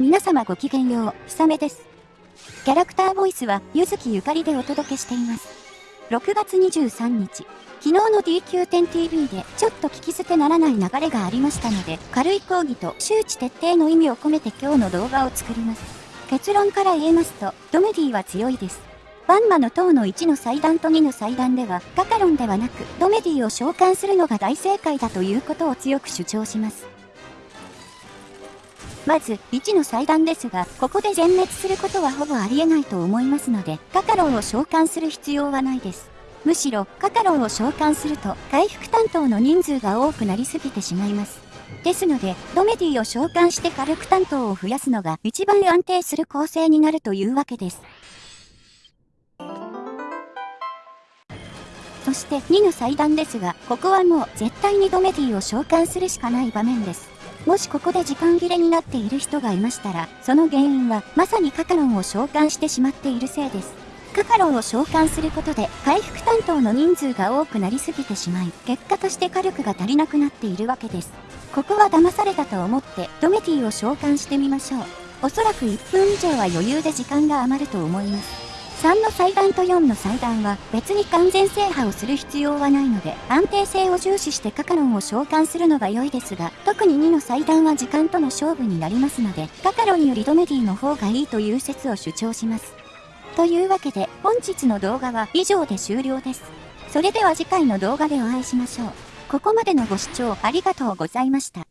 皆様ごきげんよう、ひさめです。キャラクターボイスは、ゆずきゆかりでお届けしています。6月23日、昨日の DQ10TV でちょっと聞き捨てならない流れがありましたので、軽い講義と周知徹底の意味を込めて今日の動画を作ります。結論から言えますと、ドメディは強いです。バンマの塔の1の祭壇と2の祭壇では、カカロンではなく、ドメディを召喚するのが大正解だということを強く主張します。まず、1の祭壇ですが、ここで全滅することはほぼありえないと思いますので、カカロンを召喚する必要はないです。むしろ、カカロンを召喚すると、回復担当の人数が多くなりすぎてしまいます。ですので、ドメディを召喚して火力担当を増やすのが一番安定する構成になるというわけです。そして2の祭壇ですが、ここはもう絶対にドメディを召喚するしかない場面です。もしここで時間切れになっている人がいましたら、その原因はまさにカカロンを召喚してしまっているせいです。カカロンを召喚することで回復担当の人数が多くなりすぎてしまい、結果として火力が足りなくなっているわけです。ここは騙されたと思ってドメティを召喚してみましょう。おそらく1分以上は余裕で時間が余ると思います。3の祭壇と4の祭壇は別に完全制覇をする必要はないので安定性を重視してカカロンを召喚するのが良いですが特に2の祭壇は時間との勝負になりますのでカカロンよりドメディの方がいいという説を主張します。というわけで本日の動画は以上で終了です。それでは次回の動画でお会いしましょう。ここまでのご視聴ありがとうございました。